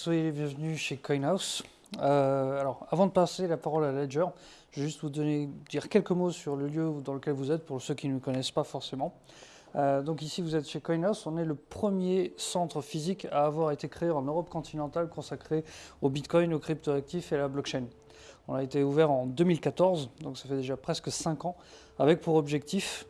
Soyez les bienvenus chez CoinHouse. Euh, alors, avant de passer la parole à Ledger, je vais juste vous donner, dire quelques mots sur le lieu dans lequel vous êtes, pour ceux qui ne le connaissent pas forcément. Euh, donc ici, vous êtes chez CoinHouse. On est le premier centre physique à avoir été créé en Europe continentale consacré au Bitcoin, aux cryptoactifs et à la blockchain. On a été ouvert en 2014, donc ça fait déjà presque 5 ans, avec pour objectif,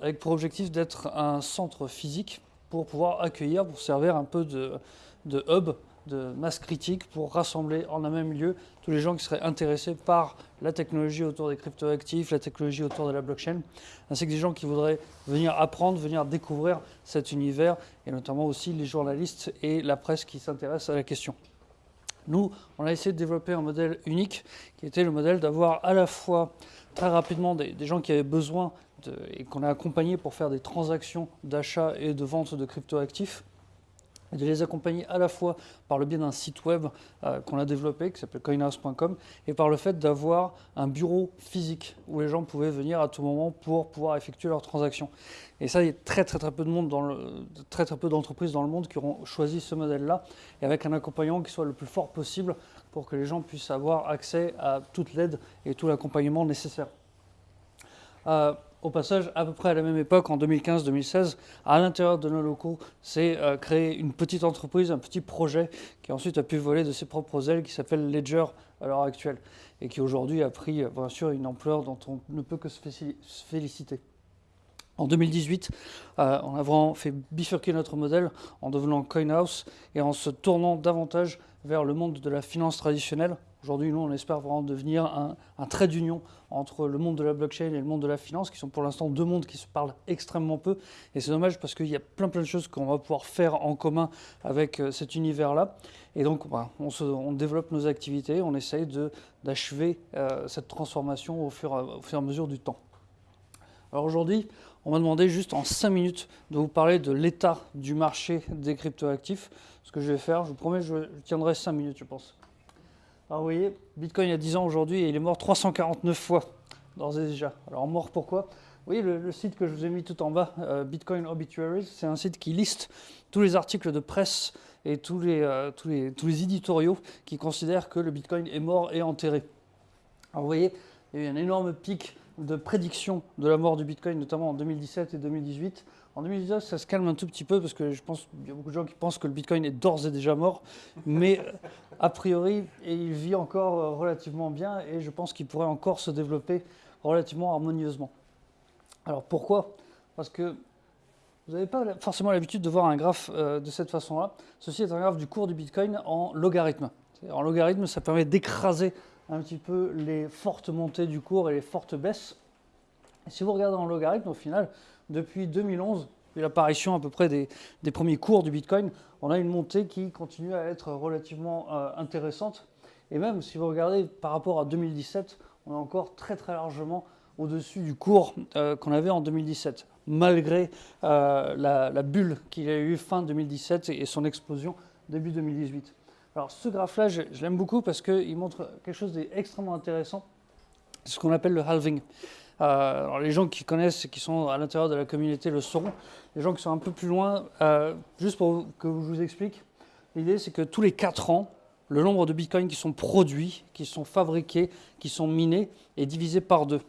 avec pour objectif d'être un centre physique pour pouvoir accueillir, pour servir un peu de, de hub de masse critique pour rassembler en un même lieu tous les gens qui seraient intéressés par la technologie autour des cryptoactifs, la technologie autour de la blockchain, ainsi que des gens qui voudraient venir apprendre, venir découvrir cet univers, et notamment aussi les journalistes et la presse qui s'intéressent à la question. Nous, on a essayé de développer un modèle unique, qui était le modèle d'avoir à la fois très rapidement des, gens qui avaient besoin et qu'on a accompagné pour faire des transactions d'achat et de vente de cryptoactifs, et de les accompagner à la fois par le biais d'un site web euh, qu'on a développé, qui s'appelle coinhouse.com, et par le fait d'avoir un bureau physique où les gens pouvaient venir à tout moment pour pouvoir effectuer leurs transactions. Et ça, il y a très très très peu de très très peu d'entreprises dans le monde qui auront choisi ce modèle-là, et avec un accompagnement qui soit le plus fort possible pour que les gens puissent avoir accès à toute l'aide et tout l'accompagnement nécessaire. Au passage, à peu près à la même époque, en 2015-2016, à l'intérieur de nos locaux, c'est euh, créé une petite entreprise, un petit projet qui ensuite a pu voler de ses propres ailes, qui s'appelle Ledger à l'heure actuelle, et qui aujourd'hui a pris euh, bien sûr une ampleur dont on ne peut que se féliciter. En 2018, euh, on a vraiment fait bifurquer notre modèle en devenant CoinHouse et en se tournant davantage vers le monde de la finance traditionnelle, Aujourd'hui, nous, on espère vraiment devenir un, trait d'union entre le monde de la blockchain et le monde de la finance, qui sont pour l'instant deux mondes qui se parlent extrêmement peu. Et c'est dommage parce qu'il y a plein plein de choses qu'on va pouvoir faire en commun avec euh, cet univers-là. Et donc, bah, on, développe nos activités, on essaye d'achever euh, cette transformation au fur, au fur et à mesure du temps. Alors aujourd'hui, on m'a demandé juste en 5 minutes de vous parler de l'état du marché des cryptoactifs. Ce que je vais faire, je vous promets, je tiendrai 5 minutes, je pense. Alors vous voyez, Bitcoin il y a 10 ans aujourd'hui, il est mort 349 fois, d'ores et déjà. Alors mort pourquoi? Vous voyez le, site que je vous ai mis tout en bas, euh, Bitcoin Obituaries, c'est un site qui liste tous les articles de presse et tous les, euh, tous les, éditoriaux qui considèrent que le Bitcoin est mort et enterré. Alors vous voyez, il y a eu un énorme pic de prédiction de la mort du Bitcoin, notamment en 2017 et 2018. En 2019, ça se calme un tout petit peu parce que je pense qu'il y a beaucoup de gens qui pensent que le Bitcoin est d'ores et déjà mort, mais euh, a priori, il vit encore euh, relativement bien et je pense qu'il pourrait encore se développer relativement harmonieusement. Alors pourquoi? Parce que vous n'avez pas forcément l'habitude de voir un graphe euh, de cette façon-là. Ceci est un graphe du cours du Bitcoin en logarithme. En logarithme, ça permet d'écraser un petit peu les fortes montées du cours et les fortes baisses. Et si vous regardez en logarithme, au final, depuis 2011, depuis l'apparition à peu près des, premiers cours du Bitcoin, on a une montée qui continue à être relativement euh, intéressante. Et même si vous regardez par rapport à 2017, on est encore très très largement au-dessus du cours euh, qu'on avait en 2017, malgré euh, la, bulle qu'il y a eu fin 2017 et son explosion début 2018. Alors ce graphe-là, je, l'aime beaucoup parce qu'il montre quelque chose d'extrêmement intéressant, ce qu'on appelle le halving. Euh, alors les gens qui connaissent et qui sont à l'intérieur de la communauté le sauront. Les gens qui sont un peu plus loin, euh, juste pour que je vous explique, l'idée c'est que tous les 4 ans, le nombre de bitcoins qui sont produits, qui sont fabriqués, qui sont minés est divisé par deux.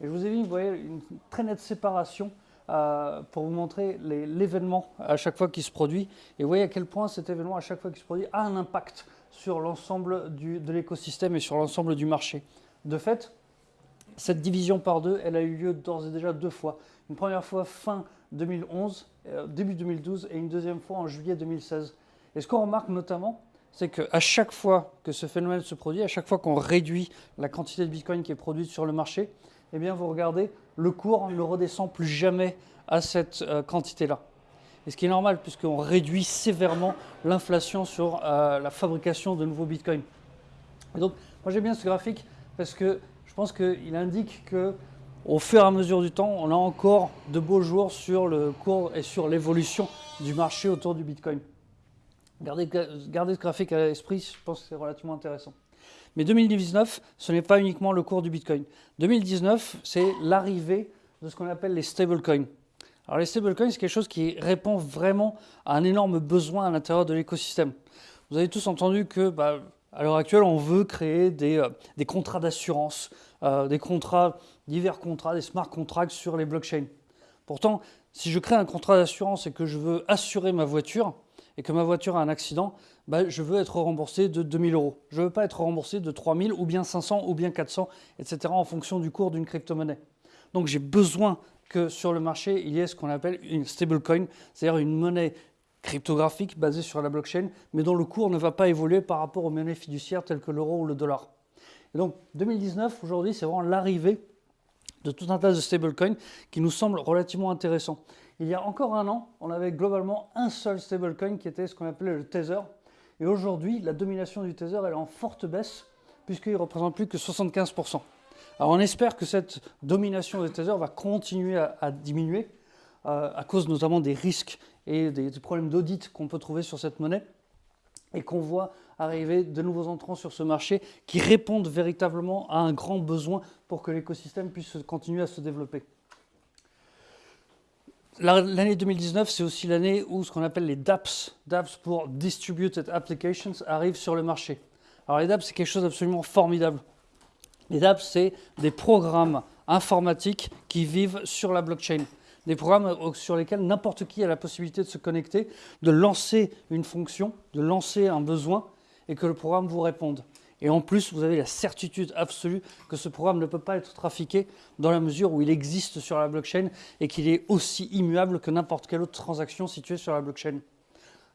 Et je vous ai mis, vous voyez, une très nette séparation euh, pour vous montrer l'événement à chaque fois qu'il se produit. Et vous voyez à quel point cet événement, à chaque fois qu'il se produit, a un impact sur l'ensemble de l'écosystème et sur l'ensemble du marché. De fait, cette division par deux, elle a eu lieu d'ores et déjà deux fois. Une première fois fin 2011, euh, début 2012, et une deuxième fois en juillet 2016. Et ce qu'on remarque notamment, c'est qu'à chaque fois que ce phénomène se produit, à chaque fois qu'on réduit la quantité de Bitcoin qui est produite sur le marché, eh bien, vous regardez, le cours ne redescend plus jamais à cette euh, quantité-là. Et ce qui est normal, puisqu'on réduit sévèrement l'inflation sur euh, la fabrication de nouveaux bitcoins. Et donc, moi j'aime bien ce graphique parce que pense qu'il indique que au fur et à mesure du temps, on a encore de beaux jours sur le cours et sur l'évolution du marché autour du bitcoin. Gardez, ce graphique à l'esprit, je pense que c'est relativement intéressant. Mais 2019, ce n'est pas uniquement le cours du Bitcoin. 2019, c'est l'arrivée de ce qu'on appelle les stablecoins. Alors les stablecoins, c'est quelque chose qui répond vraiment à un énorme besoin à l'intérieur de l'écosystème. Vous avez tous entendu que bah, à l'heure actuelle, on veut créer des, euh, des contrats d'assurance, euh, des contrats, divers contrats, des smart contracts sur les blockchains. Pourtant, si je crée un contrat d'assurance et que je veux assurer ma voiture et que ma voiture a un accident, bah, je veux être remboursé de 2000 euros. Je ne veux pas être remboursé de 3000 ou bien 500 ou bien 400, etc. en fonction du cours d'une crypto-monnaie. Donc j'ai besoin que sur le marché, il y ait ce qu'on appelle une stablecoin, c'est-à-dire une monnaie cryptographique basée sur la blockchain, mais dont le cours ne va pas évoluer par rapport aux monnaies fiduciaires telles que l'euro ou le dollar. Donc 2019, aujourd'hui, c'est vraiment l'arrivée de tout un tas de stablecoins qui nous semblent relativement intéressants. Il y a encore un an, on avait globalement un seul stablecoin qui était ce qu'on appelait le Tether. Et aujourd'hui, la domination du Tether elle est en forte baisse puisqu'il ne représente plus que 75%. Alors on espère que cette domination du Tether va continuer à, diminuer euh, à cause notamment des risques et des, problèmes d'audit qu'on peut trouver sur cette monnaie et qu'on voit arriver de nouveaux entrants sur ce marché qui répondent véritablement à un grand besoin pour que l'écosystème puisse continuer à se développer. L'année 2019, c'est aussi l'année où ce qu'on appelle les DApps, DApps pour Distributed Applications, arrivent sur le marché. Alors les DApps, c'est quelque chose d'absolument formidable. Les DApps, c'est des programmes informatiques qui vivent sur la blockchain des programmes sur lesquels n'importe qui a la possibilité de se connecter, de lancer une fonction, de lancer un besoin et que le programme vous réponde. Et en plus, vous avez la certitude absolue que ce programme ne peut pas être trafiqué dans la mesure où il existe sur la blockchain et qu'il est aussi immuable que n'importe quelle autre transaction située sur la blockchain.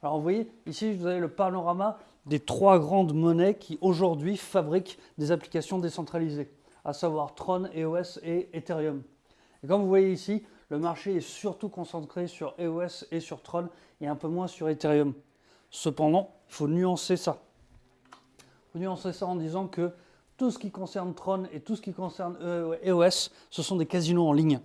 Alors vous voyez, ici vous avez le panorama des trois grandes monnaies qui aujourd'hui fabriquent des applications décentralisées, à savoir Tron, EOS et Ethereum. Et comme vous voyez ici, le marché est surtout concentré sur EOS et sur Tron et un peu moins sur Ethereum. Cependant, il faut nuancer ça. Il faut nuancer ça en disant que tout ce qui concerne Tron et tout ce qui concerne EOS, ce sont des casinos en ligne.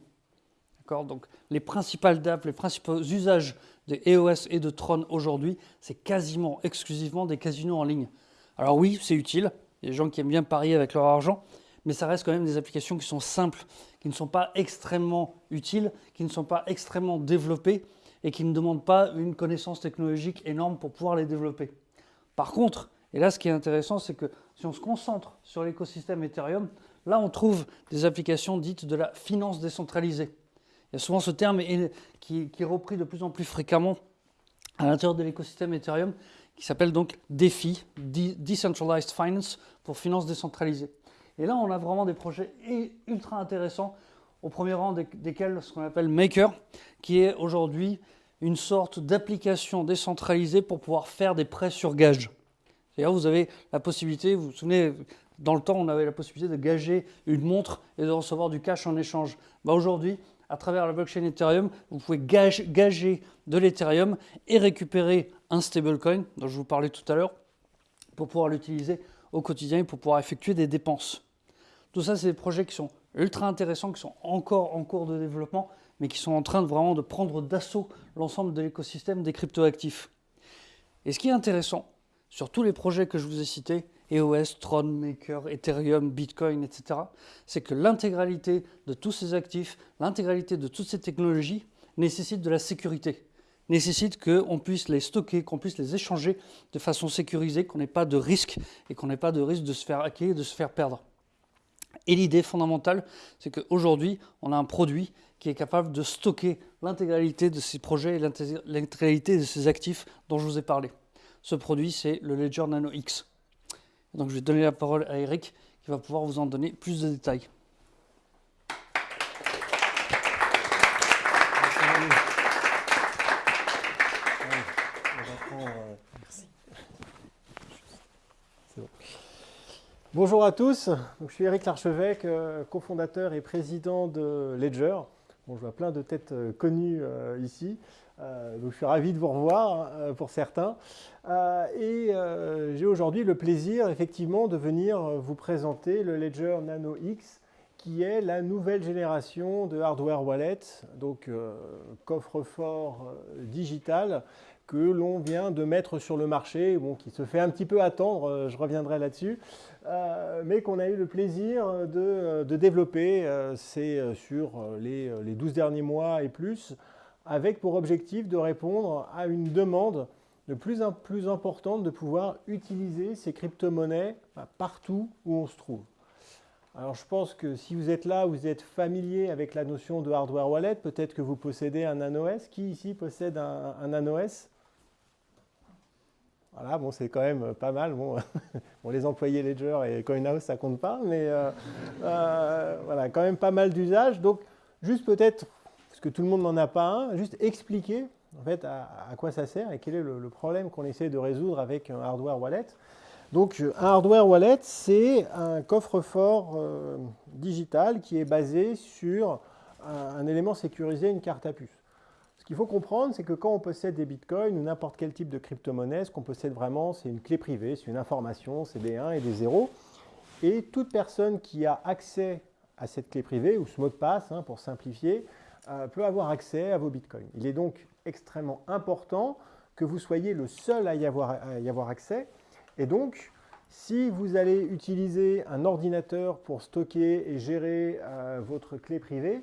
Donc les principales DApp, les principaux usages de EOS et de Tron aujourd'hui, c'est quasiment exclusivement des casinos en ligne. Alors oui, c'est utile, il y a des gens qui aiment bien parier avec leur argent, mais ça reste quand même des applications qui sont simples qui ne sont pas extrêmement utiles, qui ne sont pas extrêmement développées et qui ne demandent pas une connaissance technologique énorme pour pouvoir les développer. Par contre, et là ce qui est intéressant, c'est que si on se concentre sur l'écosystème Ethereum, là on trouve des applications dites de la finance décentralisée. Il y a souvent ce terme qui, est repris de plus en plus fréquemment à l'intérieur de l'écosystème Ethereum, qui s'appelle donc DeFi, Decentralized Finance, pour finance décentralisée. Et là, on a vraiment des projets ultra intéressants, au premier rang desquels ce qu'on appelle Maker, qui est aujourd'hui une sorte d'application décentralisée pour pouvoir faire des prêts sur gage. C'est-à-dire, vous avez la possibilité, vous vous souvenez, dans le temps, on avait la possibilité de gager une montre et de recevoir du cash en échange. Bah, aujourd'hui, à travers la blockchain Ethereum, vous pouvez gager de l'Ethereum et récupérer un stablecoin, dont je vous parlais tout à l'heure, pour pouvoir l'utiliser au quotidien et pour pouvoir effectuer des dépenses. Tout ça, c'est des projets qui sont ultra intéressants, qui sont encore en cours de développement, mais qui sont en train de vraiment de prendre d'assaut l'ensemble de l'écosystème des cryptoactifs. Et ce qui est intéressant, sur tous les projets que je vous ai cités, EOS, Tron, Maker, Ethereum, Bitcoin, etc., c'est que l'intégralité de tous ces actifs, l'intégralité de toutes ces technologies nécessite de la sécurité, nécessite qu'on puisse les stocker, qu'on puisse les échanger de façon sécurisée, qu'on n'ait pas de risque et qu'on n'ait pas de risque de se faire hacker et de se faire perdre. Et l'idée fondamentale, c'est qu'aujourd'hui, on a un produit qui est capable de stocker l'intégralité de ces projets et l'intégralité de ces actifs dont je vous ai parlé. Ce produit, c'est le Ledger Nano X. Donc je vais donner la parole à Eric qui va pouvoir vous en donner plus de détails. Bonjour à tous, je suis Eric Larchevêque, euh, cofondateur et président de Ledger. Bon, je vois plein de têtes euh, connues euh, ici, donc je suis ravi de vous revoir pour certains. et j'ai aujourd'hui le plaisir effectivement de venir vous présenter le Ledger Nano X, qui est la nouvelle génération de hardware wallet, donc coffre-fort digital que l'on vient de mettre sur le marché, qui se fait un petit peu attendre, je reviendrai là-dessus, euh, mais qu'on a eu le plaisir de, développer euh, c'est euh, sur les, les, 12 derniers mois et plus, avec pour objectif de répondre à une demande de plus en plus importante de pouvoir utiliser ces crypto-monnaies bah, partout où on se trouve. Alors je pense que si vous êtes là, vous êtes familier avec la notion de hardware wallet, peut-être que vous possédez un NanoS. Qui ici possède un, un NanoS Voilà, bon c'est quand même pas mal. Bon, les employés Ledger et CoinHouse, ça compte pas, mais euh, euh, voilà, quand même pas mal d'usages. Donc juste peut-être, parce que tout le monde n'en a pas un, juste expliquer en fait à, quoi ça sert et quel est le problème qu'on essaie de résoudre avec un hardware wallet. Donc un hardware wallet, c'est un coffre-fort euh, digital qui est basé sur un, élément sécurisé, une carte à puce. Qu'il faut comprendre, c'est que quand on possède des bitcoins ou n'importe quel type de crypto-monnaie, ce qu'on possède vraiment, c'est une clé privée, c'est une information, c'est des 1 et des 0. Et toute personne qui a accès à cette clé privée, ou ce mot de passe, hein, pour simplifier, euh, peut avoir accès à vos bitcoins. Il est donc extrêmement important que vous soyez le seul à y avoir, accès et donc, si vous allez utiliser un ordinateur pour stocker et gérer euh, votre clé privée,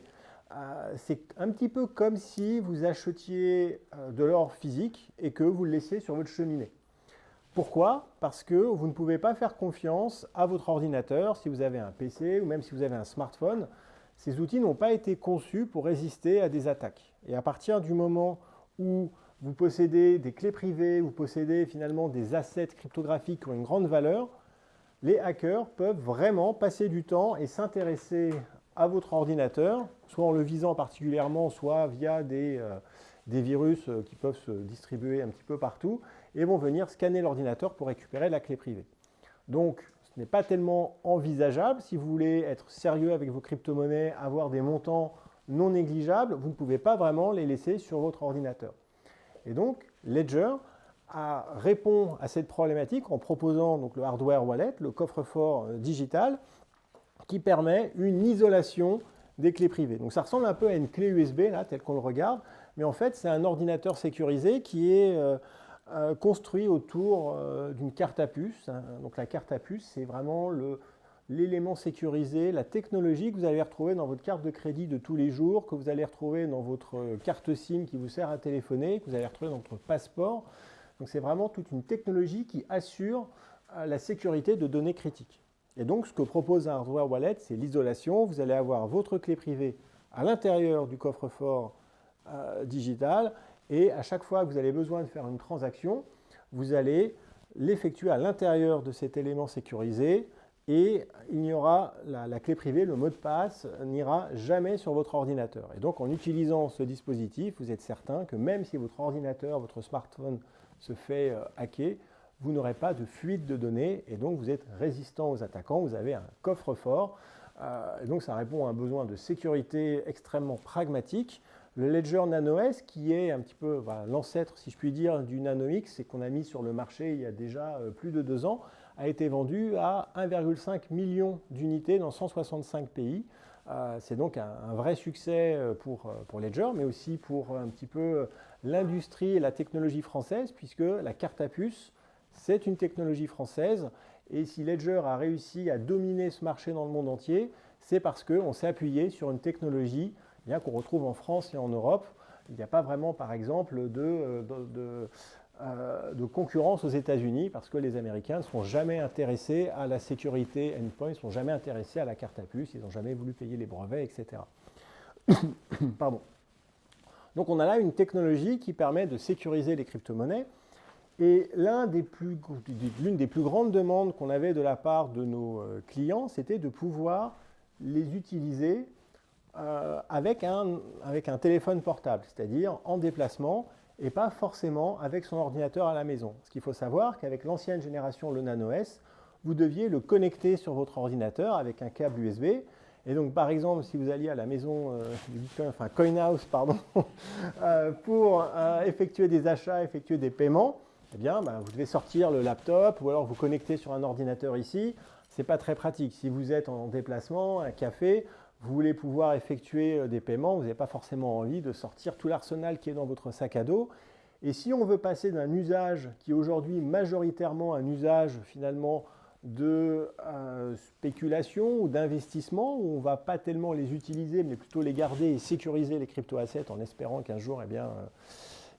c'est un petit peu comme si vous achetiez euh, de l'or physique et que vous le laissiez sur votre cheminée. Pourquoi? Parce que vous ne pouvez pas faire confiance à votre ordinateur si vous avez un PC ou même si vous avez un smartphone. Ces outils n'ont pas été conçus pour résister à des attaques. Et à partir du moment où vous possédez des clés privées, vous possédez finalement des assets cryptographiques qui ont une grande valeur, les hackers peuvent vraiment passer du temps et s'intéresser à votre ordinateur, soit en le visant particulièrement, soit via des, euh, des, virus euh, qui peuvent se distribuer un petit peu partout, et vont venir scanner l'ordinateur pour récupérer la clé privée. Donc, ce n'est pas tellement envisageable. Si vous voulez être sérieux avec vos crypto-monnaies, avoir des montants non négligeables, vous ne pouvez pas vraiment les laisser sur votre ordinateur. Et donc, Ledger répond à cette problématique en proposant donc, le hardware wallet, le coffre-fort euh, digital, qui permet une isolation des clés privées. Donc ça ressemble un peu à une clé USB, là, tel qu'on le regarde, mais en fait, c'est un ordinateur sécurisé qui est euh, euh, construit autour d'une carte à puce. Hein. Donc la carte à puce, c'est vraiment l'élément sécurisé, la technologie que vous allez retrouver dans votre carte de crédit de tous les jours, que vous allez retrouver dans votre carte SIM qui vous sert à téléphoner, que vous allez retrouver dans votre passeport. Donc c'est vraiment toute une technologie qui assure euh, la sécurité de données critiques. Et donc ce que propose un hardware wallet, c'est l'isolation. Vous allez avoir votre clé privée à l'intérieur du coffre-fort euh, digital et à chaque fois que vous avez besoin de faire une transaction, vous allez l'effectuer à l'intérieur de cet élément sécurisé et il n'y aura la, clé privée, le mot de passe n'ira jamais sur votre ordinateur. Et donc en utilisant ce dispositif, vous êtes certain que même si votre ordinateur, votre smartphone se fait euh, hacker, vous n'aurez pas de fuite de données et donc vous êtes résistant aux attaquants, vous avez un coffre-fort. Euh, donc ça répond à un besoin de sécurité extrêmement pragmatique. Le Ledger NanoS, qui est un petit peu l'ancêtre, si je puis dire, du NanoX et qu'on a mis sur le marché il y a déjà euh, plus de deux ans, a été vendu à 1,5 million d'unités dans 165 pays. Euh, c'est donc un, vrai succès pour, pour Ledger, mais aussi pour un petit peu l'industrie et la technologie française, puisque la carte à puce, c'est une technologie française. Et si Ledger a réussi à dominer ce marché dans le monde entier, c'est parce qu'on s'est appuyé sur une technologie eh qu'on retrouve en France et en Europe. Il n'y a pas vraiment, par exemple, de, de euh, de concurrence aux États-Unis parce que les Américains ne sont jamais intéressés à la sécurité endpoint, ne sont jamais intéressés à la carte à puce, ils n'ont jamais voulu payer les brevets, etc. Pardon. Donc on a là une technologie qui permet de sécuriser les crypto-monnaies. Et l'une des, plus, des plus grandes demandes qu'on avait de la part de nos euh, clients, c'était de pouvoir les utiliser euh, avec, un, téléphone portable, c'est-à-dire en déplacement et pas forcément avec son ordinateur à la maison. Ce qu'il faut savoir qu'avec l'ancienne génération, le Nano S, vous deviez le connecter sur votre ordinateur avec un câble USB. Et donc, par exemple, si vous alliez à la maison euh, du Bitcoin, CoinHouse, pardon, euh, pour effectuer des achats, effectuer des paiements, eh bien, bah, vous devez sortir le laptop ou alors vous connecter sur un ordinateur ici. Ce n'est pas très pratique. Si vous êtes en déplacement, un café, vous voulez pouvoir effectuer euh, des paiements, vous n'avez pas forcément envie de sortir tout l'arsenal qui est dans votre sac à dos. Et si on veut passer d'un usage qui est aujourd'hui majoritairement un usage finalement de euh, spéculation ou d'investissement, où on ne va pas tellement les utiliser, mais plutôt les garder et sécuriser les crypto-assets en espérant qu'un jour, eh bien, euh,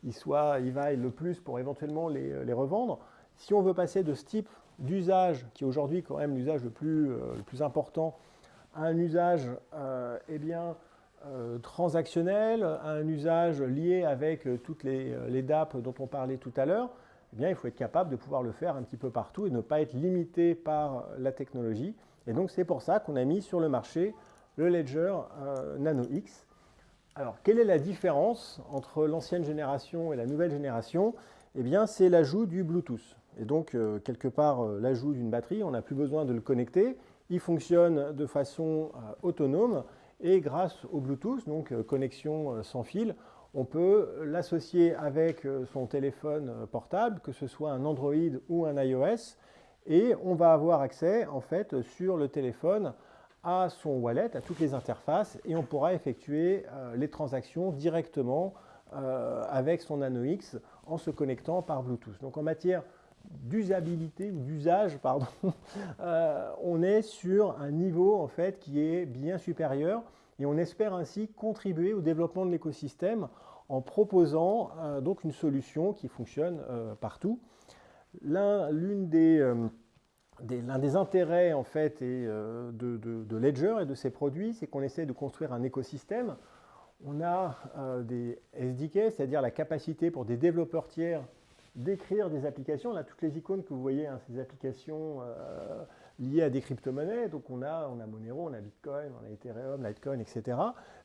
ils, soient, ils vaillent le plus pour éventuellement les, les revendre. Si on veut passer de ce type d'usage, qui est aujourd'hui quand même l'usage le, plus, le plus important, à un usage eh bien, transactionnel, à un usage lié avec toutes les, les DAP dont on parlait tout à l'heure, eh bien, il faut être capable de pouvoir le faire un petit peu partout et ne pas être limité par la technologie. Et donc, c'est pour ça qu'on a mis sur le marché le Ledger euh, Nano X. Alors, quelle est la différence entre l'ancienne génération et la nouvelle génération? Eh bien, c'est l'ajout du Bluetooth. Et donc, euh, quelque part, euh, l'ajout d'une batterie, on n'a plus besoin de le connecter. Il fonctionne de façon autonome et grâce au Bluetooth, donc connexion sans fil, on peut l'associer avec son téléphone portable, que ce soit un Android ou un iOS, et on va avoir accès en fait sur le téléphone à son wallet, à toutes les interfaces, et on pourra effectuer euh, les transactions directement euh, avec son Nano X en se connectant par Bluetooth. Donc en matière d'usabilité ou d'usage, pardon, euh, on est sur un niveau en fait qui est bien supérieur et on espère ainsi contribuer au développement de l'écosystème en proposant donc une solution qui fonctionne partout. L'une des l'un des intérêts en fait euh, de, Ledger et de ses produits, c'est qu'on essaie de construire un écosystème. On a euh, des SDK, c'est-à-dire la capacité pour des développeurs tiers d'écrire des applications. On a toutes les icônes que vous voyez, hein, ces applications euh, liées à des crypto-monnaies. Donc on a, on a Monero, on a Bitcoin, on a Ethereum, Litecoin, etc.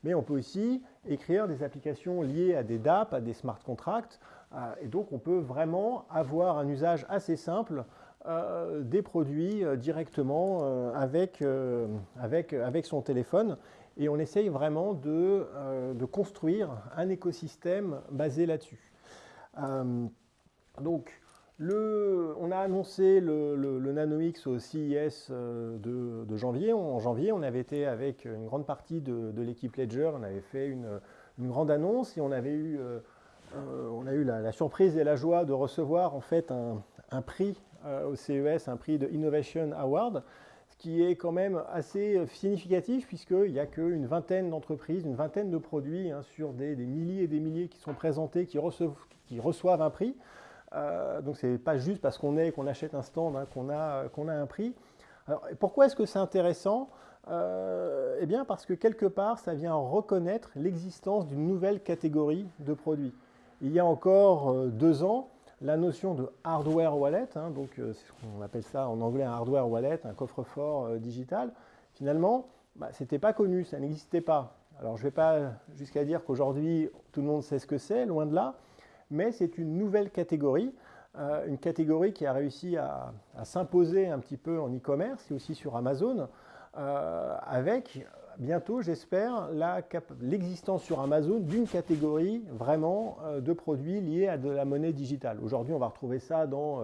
Mais on peut aussi écrire des applications liées à des DApp, à des smart contracts. et donc on peut vraiment avoir un usage assez simple euh, des produits euh, directement euh, avec, avec, avec son téléphone. Et on essaye vraiment de, de construire un écosystème basé là-dessus. donc, le, on a annoncé le, le, X au CES de, de, janvier. En janvier, on avait été avec une grande partie de, l'équipe Ledger, on avait fait une, une, grande annonce et on avait eu, on a eu la, la, surprise et la joie de recevoir en fait un, un prix au CES un prix de Innovation Award, ce qui est quand même assez significatif puisqu'il n'y a qu'une vingtaine d'entreprises, une vingtaine de produits hein, sur des, milliers et des milliers qui sont présentés, qui reçoivent, qui reçoivent un prix. Euh, donc ce n'est pas juste parce qu'on est, qu'on achète un stand hein, qu'on a, a un prix. Alors, pourquoi est-ce que c'est intéressant? Euh, Eh bien parce que quelque part, ça vient reconnaître l'existence d'une nouvelle catégorie de produits. Il y a encore deux ans, la notion de hardware wallet, hein, donc euh, on appelle ça en anglais un hardware wallet, un coffre-fort euh, digital, finalement, bah, ce n'était pas connu, ça n'existait pas. Alors je ne vais pas jusqu'à dire qu'aujourd'hui tout le monde sait ce que c'est, loin de là, mais c'est une nouvelle catégorie, euh, une catégorie qui a réussi à, à s'imposer un petit peu en e-commerce et aussi sur Amazon, avec bientôt, j'espère, l'existence sur Amazon d'une catégorie vraiment euh, de produits liés à de la monnaie digitale. Aujourd'hui, on va retrouver ça dans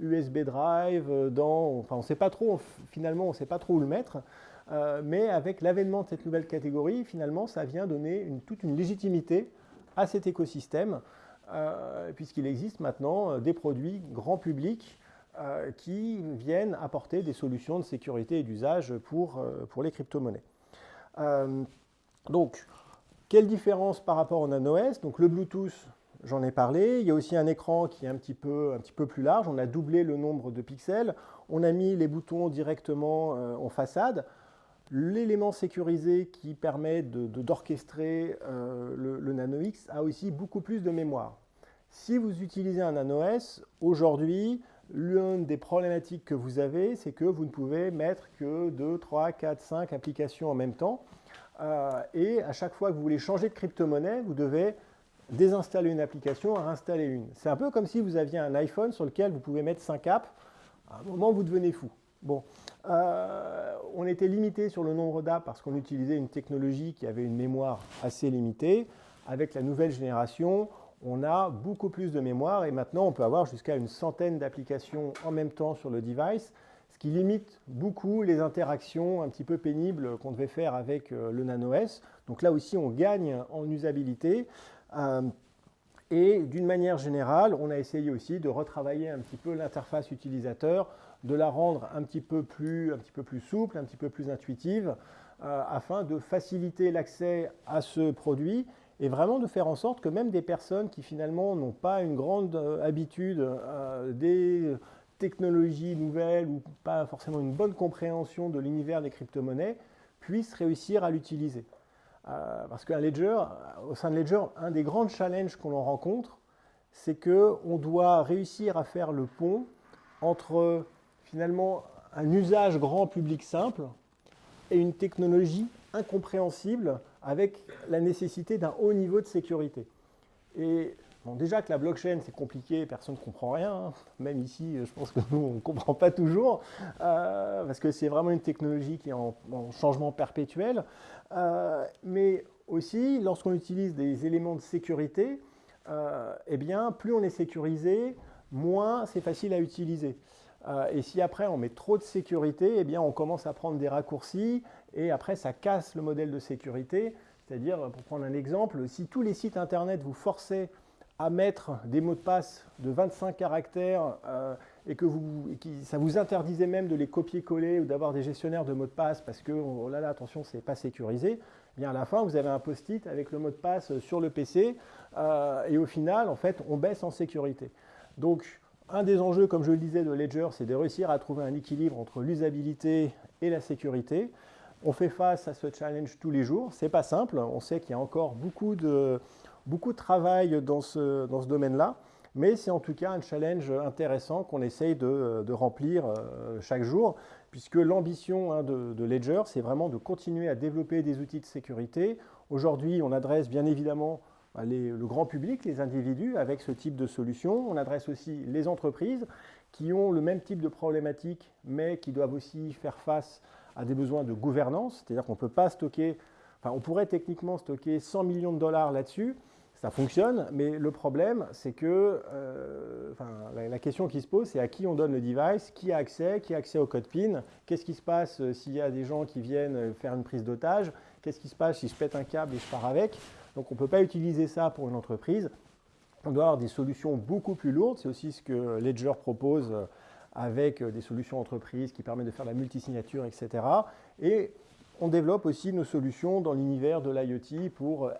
USB euh, Drive, euh, dans, enfin, on sait pas trop, finalement, on ne sait pas trop où le mettre. mais avec l'avènement de cette nouvelle catégorie, finalement, ça vient donner toute une légitimité à cet écosystème, puisqu'il existe maintenant des produits grand public qui viennent apporter des solutions de sécurité et d'usage pour, pour les crypto-monnaies. Euh, donc, quelle différence par rapport au Nano S? Donc le Bluetooth, j'en ai parlé. Il y a aussi un écran qui est un petit, peu, un petit peu plus large. On a doublé le nombre de pixels. On a mis les boutons directement euh, en façade. L'élément sécurisé qui permet d'orchestrer euh, le, le, Nano X a aussi beaucoup plus de mémoire. Si vous utilisez un Nano S, aujourd'hui, L'une des problématiques que vous avez, c'est que vous ne pouvez mettre que 2, 3, 4, 5 applications en même temps. Euh, et à chaque fois que vous voulez changer de crypto-monnaie, vous devez désinstaller une application, réinstaller une. C'est un peu comme si vous aviez un iPhone sur lequel vous pouvez mettre 5 apps. À un moment, vous devenez fou. Bon, euh, on était limité sur le nombre d'apps parce qu'on utilisait une technologie qui avait une mémoire assez limitée. Avec la nouvelle génération, on a beaucoup plus de mémoire et maintenant on peut avoir jusqu'à une centaine d'applications en même temps sur le device, ce qui limite beaucoup les interactions un petit peu pénibles qu'on devait faire avec euh, le Nano S. Donc là aussi on gagne en usabilité. Euh, et d'une manière générale, on a essayé aussi de retravailler un petit peu l'interface utilisateur, de la rendre un petit peu plus, un petit peu plus souple, un petit peu plus intuitive, euh, afin de faciliter l'accès à ce produit et vraiment de faire en sorte que même des personnes qui finalement n'ont pas une grande habitude des technologies nouvelles ou pas forcément une bonne compréhension de l'univers des crypto-monnaies puissent réussir à l'utiliser. Euh, parce qu'un Ledger, au sein de Ledger, un des grands challenges qu'on rencontre, c'est qu'on doit réussir à faire le pont entre finalement un usage grand public simple et une technologie incompréhensible avec la nécessité d'un haut niveau de sécurité. Et déjà que la blockchain, c'est compliqué, personne ne comprend rien. Hein. Même ici, je pense que nous, on ne comprend pas toujours, euh, parce que c'est vraiment une technologie qui est en, changement perpétuel. Euh, mais aussi, lorsqu'on utilise des éléments de sécurité, euh, eh bien, plus on est sécurisé, moins c'est facile à utiliser. et si après on met trop de sécurité, eh bien, on commence à prendre des raccourcis, et après ça casse le modèle de sécurité. C'est-à-dire, pour prendre un exemple, si tous les sites Internet vous forçaient à mettre des mots de passe de 25 caractères euh, et que vous, ça vous interdisait même de les copier-coller ou d'avoir des gestionnaires de mots de passe parce que, oh là là, attention, c'est pas sécurisé, eh bien à la fin, vous avez un post-it avec le mot de passe sur le PC euh, et au final, en fait, on baisse en sécurité. Donc, un des enjeux, comme je le disais, de Ledger, c'est de réussir à trouver un équilibre entre l'usabilité et la sécurité. On fait face à ce challenge tous les jours. C'est pas simple. On sait qu'il y a encore beaucoup de, beaucoup de travail dans ce, dans ce domaine-là, mais c'est en tout cas un challenge intéressant qu'on essaye de, remplir euh, chaque jour, puisque l'ambition hein, de, Ledger, c'est vraiment de continuer à développer des outils de sécurité. Aujourd'hui, on adresse bien évidemment bah, le grand public, les individus, avec ce type de solution. On adresse aussi les entreprises qui ont le même type de problématiques, mais qui doivent aussi faire face à des besoins de gouvernance, c'est-à-dire qu'on ne peut pas stocker, enfin on pourrait techniquement stocker 100 millions de dollars là-dessus, ça fonctionne, mais le problème, c'est que euh, la, question qui se pose, c'est à qui on donne le device, qui a accès, qui a accès au code PIN, qu'est-ce qui se passe euh, s'il y a des gens qui viennent faire une prise d'otage, qu'est-ce qui se passe si je pète un câble et je pars avec. Donc on ne peut pas utiliser ça pour une entreprise. On doit avoir des solutions beaucoup plus lourdes, c'est aussi ce que Ledger propose euh, avec des solutions entreprises qui permettent de faire la multisignature, etc. Et on développe aussi nos solutions dans l'univers de l'IoT pour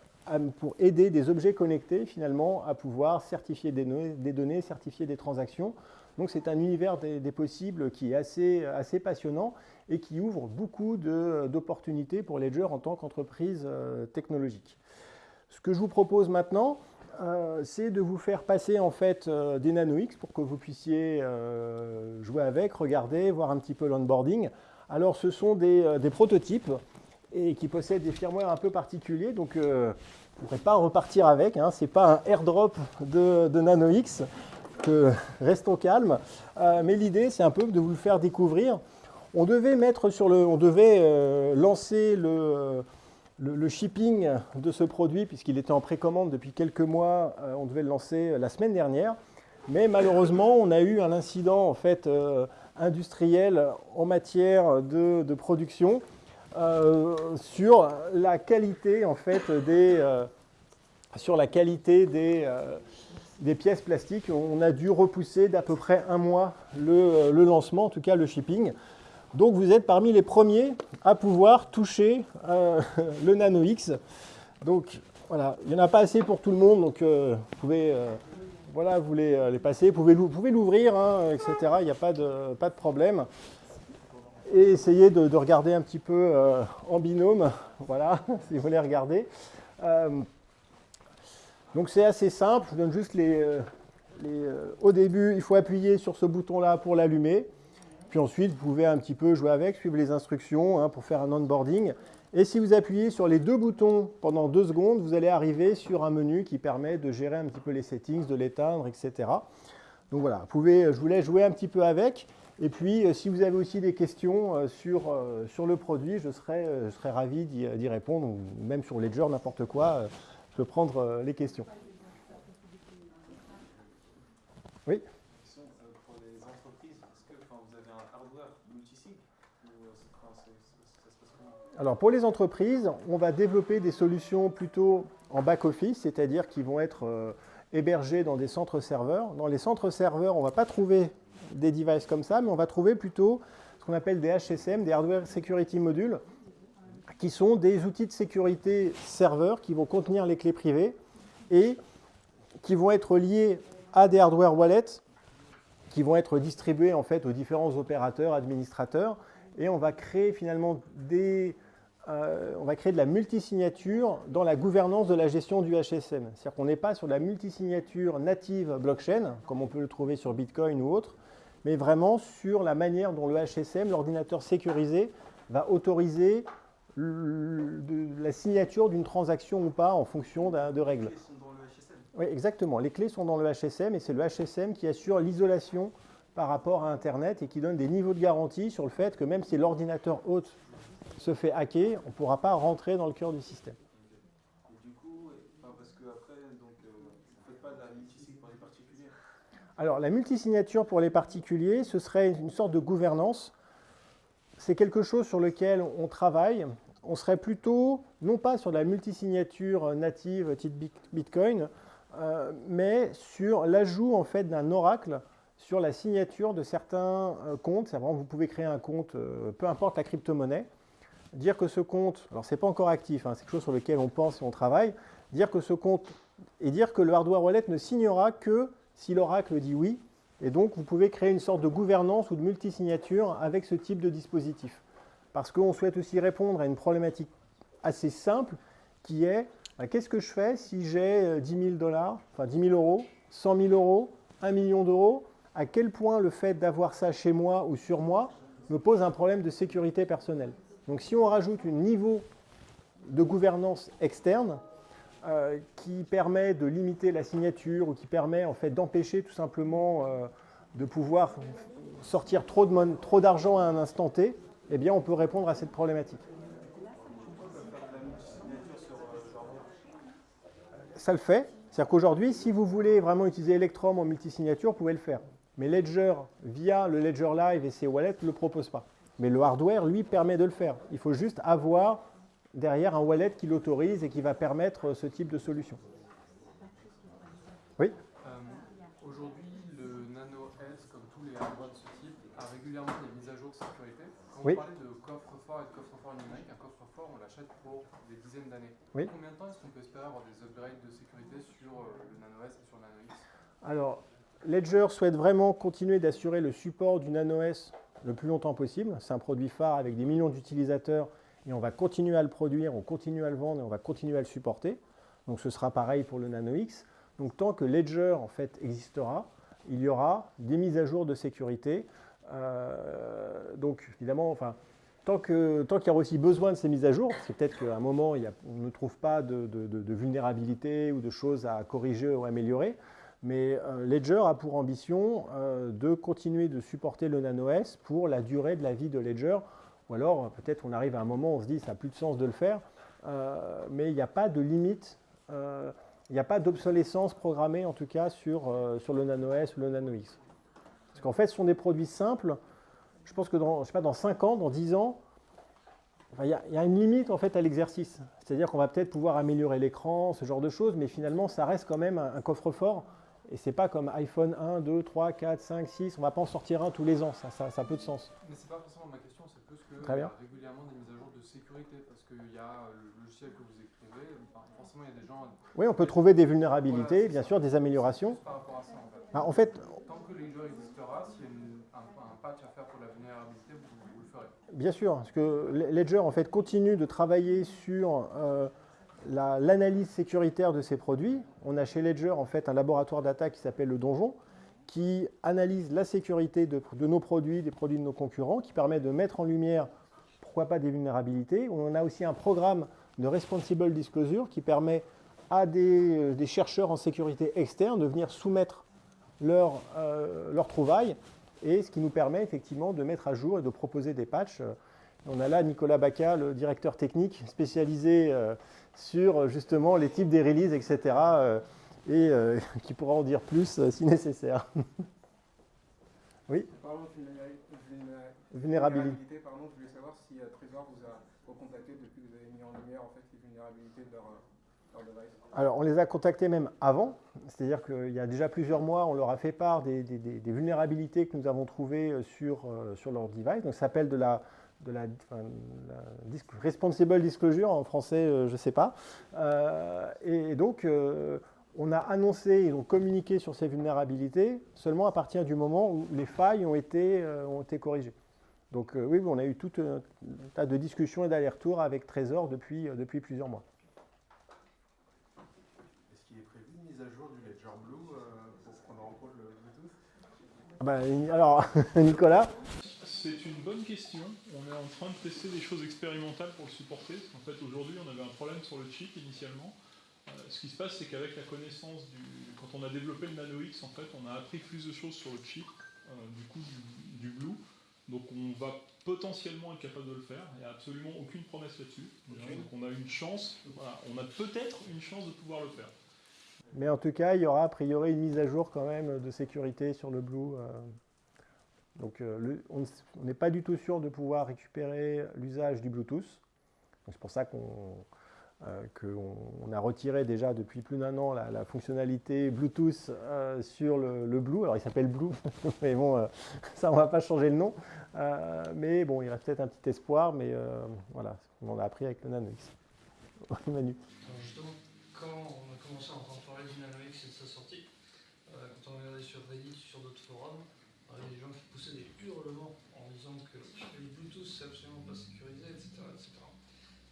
pour aider des objets connectés finalement à pouvoir certifier des données, certifier des transactions. Donc c'est un univers des, possibles qui est assez, assez passionnant et qui ouvre beaucoup d'opportunités pour Ledger en tant qu'entreprise euh, technologique. Ce que je vous propose maintenant, euh, c'est de vous faire passer en fait euh, des NanoX pour que vous puissiez jouer avec, regarder, voir un petit peu l'onboarding. Alors ce sont des, prototypes et qui possède des firmware un peu particuliers. Donc, euh, vous ne pourrez pas repartir avec. Hein. Ce n'est pas un airdrop de, de NanoX. Que, restons calmes. Euh, mais l'idée, c'est un peu de vous le faire découvrir. On devait, mettre sur le, on devait euh, lancer le, le, shipping de ce produit, puisqu'il était en précommande depuis quelques mois. on devait le lancer la semaine dernière. Mais malheureusement, on a eu un incident en fait, industriel en matière de, production euh, sur la qualité des, euh, euh, pièces plastiques. On a dû repousser d'à peu près un mois le, lancement, en tout cas le shipping. Donc vous êtes parmi les premiers à pouvoir toucher le Nano X. Donc voilà, il n'y en a pas assez pour tout le monde, donc vous pouvez voilà, vous les, passer, vous pouvez l'ouvrir, hein, etc. Il n'y a pas de, pas de problème et essayer de, regarder un petit peu euh, en binôme, voilà, si vous voulez regarder. Euh, donc c'est assez simple, je vous donne juste les... Euh, au début, il faut appuyer sur ce bouton-là pour l'allumer. Puis ensuite, vous pouvez un petit peu jouer avec, suivre les instructions hein, pour faire un onboarding. Et si vous appuyez sur les deux boutons pendant deux secondes, vous allez arriver sur un menu qui permet de gérer un petit peu les settings, de l'éteindre, etc. Donc voilà, vous pouvez, je vous laisse jouer un petit peu avec. Et puis, euh, si vous avez aussi des questions euh, sur, euh, sur le produit, je serai, je serai ravi d'y répondre, ou même sur Ledger, n'importe quoi, je peux prendre les questions. Oui Pour les entreprises, est-ce que vous avez un hardware multisig alors pour les entreprises, on va développer des solutions plutôt en back-office, c'est-à-dire qui vont être hébergées dans des centres serveurs. Dans les centres serveurs, on ne va pas trouver des devices comme ça, mais on va trouver plutôt ce qu'on appelle des HSM, des Hardware Security Modules, qui sont des outils de sécurité serveurs qui vont contenir les clés privées et qui vont être liés à des hardware wallets qui vont être distribués en fait aux différents opérateurs, administrateurs, et on va créer finalement des, euh, on va créer de la multisignature dans la gouvernance de la gestion du HSM. C'est-à-dire qu'on n'est pas sur la multisignature native blockchain, comme on peut le trouver sur Bitcoin ou autre, mais vraiment sur la manière dont le HSM, l'ordinateur sécurisé, va autoriser la signature d'une transaction ou pas en fonction de règles. Oui, exactement. Les clés sont dans le HSM et c'est le HSM qui assure l'isolation par rapport à Internet et qui donne des niveaux de garantie sur le fait que même si l'ordinateur hôte se fait hacker, on ne pourra pas rentrer dans le cœur du système. Et du coup, parce que après, donc, euh, vous ne faites pas de la multisignature pour les particuliers Alors, la multisignature pour les particuliers, ce serait une sorte de gouvernance. C'est quelque chose sur lequel on travaille. On serait plutôt, non pas sur la multisignature native type Bitcoin, euh, mais sur l'ajout en fait d'un oracle sur la signature de certains euh, comptes. C'est vous pouvez créer un compte, euh, peu importe la crypto-monnaie, dire que ce compte, alors c'est pas encore actif, hein, c'est quelque chose sur lequel on pense et on travaille, dire que ce compte et dire que le hardware wallet ne signera que si l'oracle dit oui. Et donc, vous pouvez créer une sorte de gouvernance ou de multisignature avec ce type de dispositif. Parce qu'on souhaite aussi répondre à une problématique assez simple qui est bah, qu'est-ce que je fais si j'ai 10 000 dollars, enfin 10 000 euros, 100 000 euros, 1 million d'euros? À quel point le fait d'avoir ça chez moi ou sur moi me pose un problème de sécurité personnelle? Donc si on rajoute un niveau de gouvernance externe euh, qui permet de limiter la signature ou qui permet en fait d'empêcher tout simplement euh, de pouvoir sortir trop d'argent à un instant T, eh bien on peut répondre à cette problématique. ça le fait. C'est-à-dire qu'aujourd'hui, si vous voulez vraiment utiliser Electrum en multisignature, vous pouvez le faire. Mais Ledger, via le Ledger Live et ses wallets, ne le propose pas. Mais le hardware, lui, permet de le faire. Il faut juste avoir derrière un wallet qui l'autorise et qui va permettre ce type de solution. Oui? Euh, Aujourd'hui, le Nano S, comme tous les hardware de ce type, a régulièrement des mises à jour de sécurité. Quand oui. vous parlez de coffre-fort et de coffre-fort numérique, un coffre-fort, on l'achète pour des dizaines d'années. Oui. Combien de temps est-ce qu'on peut espérer avoir des upgrades de sécurité sur euh, le Nano S et sur le Nano X? Alors, Ledger souhaite vraiment continuer d'assurer le support du Nano S le plus longtemps possible. C'est un produit phare avec des millions d'utilisateurs et on va continuer à le produire, on continue à le vendre et on va continuer à le supporter. Donc ce sera pareil pour le Nano X. Donc tant que Ledger en fait existera, il y aura des mises à jour de sécurité. Euh, donc évidemment, enfin, tant qu'il y aura aussi besoin de ces mises à jour, parce que peut-être qu'à un moment, on ne trouve pas de, vulnérabilité ou de choses à corriger ou améliorer, mais euh, Ledger a pour ambition euh, de continuer de supporter le Nano S pour la durée de la vie de Ledger, ou alors peut-être on arrive à un moment où on se dit ça n'a plus de sens de le faire, euh, mais il n'y a pas de limite, il n'y a pas d'obsolescence programmée en tout cas sur, sur le Nano S ou le Nano X. Parce qu'en fait, ce sont des produits simples, je pense que dans, je sais pas, dans 5 ans, dans 10 ans, il y, a une limite en fait à l'exercice. C'est-à-dire qu'on va peut-être pouvoir améliorer l'écran, ce genre de choses, mais finalement, ça reste quand même un, coffre-fort. Et c'est pas comme iPhone 1, 2, 3, 4, 5, 6. On va pas en sortir un tous les ans. Ça, ça, a peu de sens. Mais c'est pas forcément ma question. C'est plus que Très bien. y a régulièrement des mises à jour de sécurité parce qu'il y a le logiciel que vous écrivez. forcément, il y a des gens. Oui, on peut trouver des vulnérabilités, bien sûr, des améliorations. Par rapport à ça, en fait. Bah, en fait Tant que Ledger existera, s'il y a un, un, patch à faire pour la vulnérabilité, vous, le ferez. Bien sûr, parce que Ledger en fait continue de travailler sur euh, l'analyse sécuritaire de ses produits. On a chez Ledger en fait un laboratoire d'attaque qui s'appelle le Donjon, qui analyse la sécurité de, nos produits, des produits de nos concurrents, qui permet de mettre en lumière, pourquoi pas, des vulnérabilités. On a aussi un programme de responsible disclosure qui permet à des, euh, chercheurs en sécurité externe de venir soumettre leurs euh, trouvailles et ce qui nous permet effectivement de mettre à jour et de proposer des patchs. On a là Nicolas Baca, le directeur technique spécialisé euh, sur justement les types des releases, etc. et euh, qui pourra en dire plus si nécessaire. oui vulnérabilité. Pardon, je voulais savoir si Trésor vous a recontacté depuis que vous avez mis en lumière en fait, les vulnérabilités de leur, device. Alors, on les a contactés même avant, c'est-à-dire qu'il y a déjà plusieurs mois, on leur a fait part des, vulnérabilités que nous avons trouvées euh, sur, euh, sur leur device. Donc, ça s'appelle de la, de la, responsible disclosure, en français, je ne sais pas. et, donc, on a annoncé, ils ont communiqué sur ces vulnérabilités seulement à partir du moment où les failles ont été, ont été corrigées. Donc oui, on a eu tout un tas de discussions et d'allers-retours avec Trésor depuis, depuis plusieurs mois. Bah, alors, Nicolas C'est une bonne question. On est en train de tester des choses expérimentales pour le supporter. En fait, aujourd'hui, on avait un problème sur le chip initialement. Euh, ce qui se passe, c'est qu'avec la connaissance du. Quand on a développé le Nano X, en fait, on a appris plus de choses sur le chip, euh, du coup, du, Blue. Donc, on va potentiellement être capable de le faire. Il n'y a absolument aucune promesse là-dessus. Donc, on a une chance. on a peut-être une chance de pouvoir le faire. Mais en tout cas, il y aura a priori une mise à jour quand même de sécurité sur le Blue. Euh. Donc euh, on n'est pas du tout sûr de pouvoir récupérer l'usage du Bluetooth. C'est pour ça qu'on euh, a retiré déjà depuis plus d'un an la, fonctionnalité Bluetooth sur le, Blue. Alors il s'appelle Blue, mais bon, ça on va pas changer le nom. mais bon, il reste peut-être un petit espoir, mais voilà, on en a appris avec le Nano X. Manu. justement, quand on a commencé à entendre c'est de sa sortie. Euh, quand on regardait sur Reddit, sur d'autres forums, il y a des gens qui poussaient des hurlements en disant que les Bluetooth c'est absolument pas sécurisé, etc.,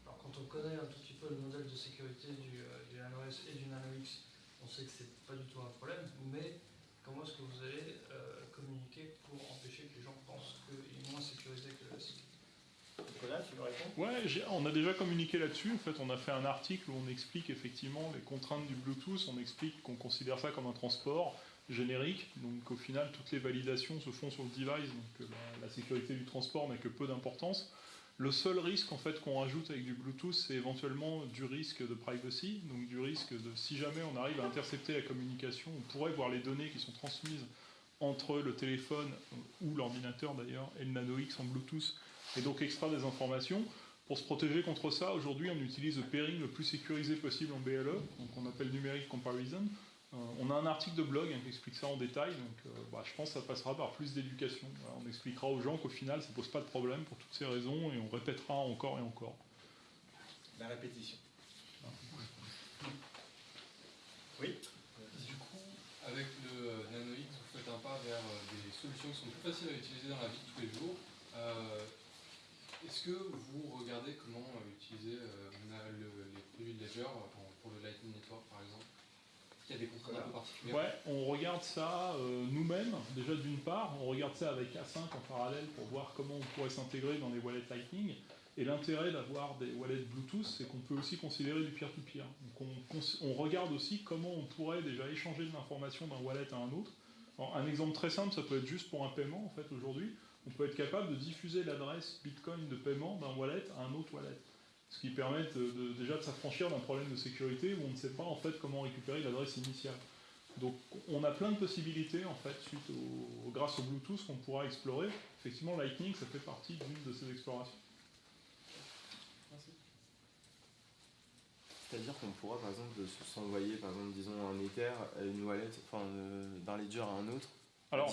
Alors quand on connaît un tout petit peu le modèle de sécurité du, euh, du Nano S et du Nano X, on sait que c'est pas du tout un problème, mais comment est-ce que vous allez euh, communiquer pour empêcher que les gens pensent qu'il est moins sécurisé que le S? Ouais, on a déjà communiqué là-dessus. En fait, on a fait un article où on explique effectivement les contraintes du Bluetooth. On explique qu'on considère ça comme un transport générique. Donc, au final, toutes les validations se font sur le device. Donc, la, sécurité du transport n'a que peu d'importance. Le seul risque en fait qu'on rajoute avec du Bluetooth, c'est éventuellement du risque de privacy, donc du risque de si jamais on arrive à intercepter la communication, on pourrait voir les données qui sont transmises entre le téléphone ou l'ordinateur d'ailleurs et le Nano X en Bluetooth et donc extraire des informations. Pour se protéger contre ça, aujourd'hui, on utilise le pairing le plus sécurisé possible en BLE, donc on appelle numérique comparison. Euh, on a un article de blog hein, qui explique ça en détail, donc euh, bah, je pense que ça passera par plus d'éducation. on expliquera aux gens qu'au final, ça ne pose pas de problème pour toutes ces raisons, et on répétera encore et encore. La répétition. Oui Du coup, avec le euh, Nano X, vous faites un pas vers des solutions qui sont plus faciles à utiliser dans la vie de tous les jours. Est-ce que vous regardez comment euh, utiliser euh, les produits de Ledger pour le Lightning Network par exemple? Ouais, on regarde ça euh, nous-mêmes, déjà d'une part, on regarde ça avec A5 en parallèle pour voir comment on pourrait s'intégrer dans les wallets Lightning. Et l'intérêt d'avoir des wallets Bluetooth, c'est qu'on peut aussi considérer du peer-to-peer. On, regarde aussi comment on pourrait déjà échanger de l'information d'un wallet à un autre. un exemple très simple, ça peut être juste pour un paiement en fait aujourd'hui on peut être capable de diffuser l'adresse Bitcoin de paiement d'un wallet à un autre wallet. Ce qui permet déjà de s'affranchir d'un problème de sécurité où on ne sait pas en fait comment récupérer l'adresse initiale. Donc on a plein de possibilités en fait suite au, grâce au Bluetooth qu'on pourra explorer. Effectivement Lightning ça fait partie d'une de ces explorations. C'est-à-dire qu'on pourra par exemple s'envoyer par exemple disons un Ether à une wallet, enfin euh, d'un ledger à un autre alors,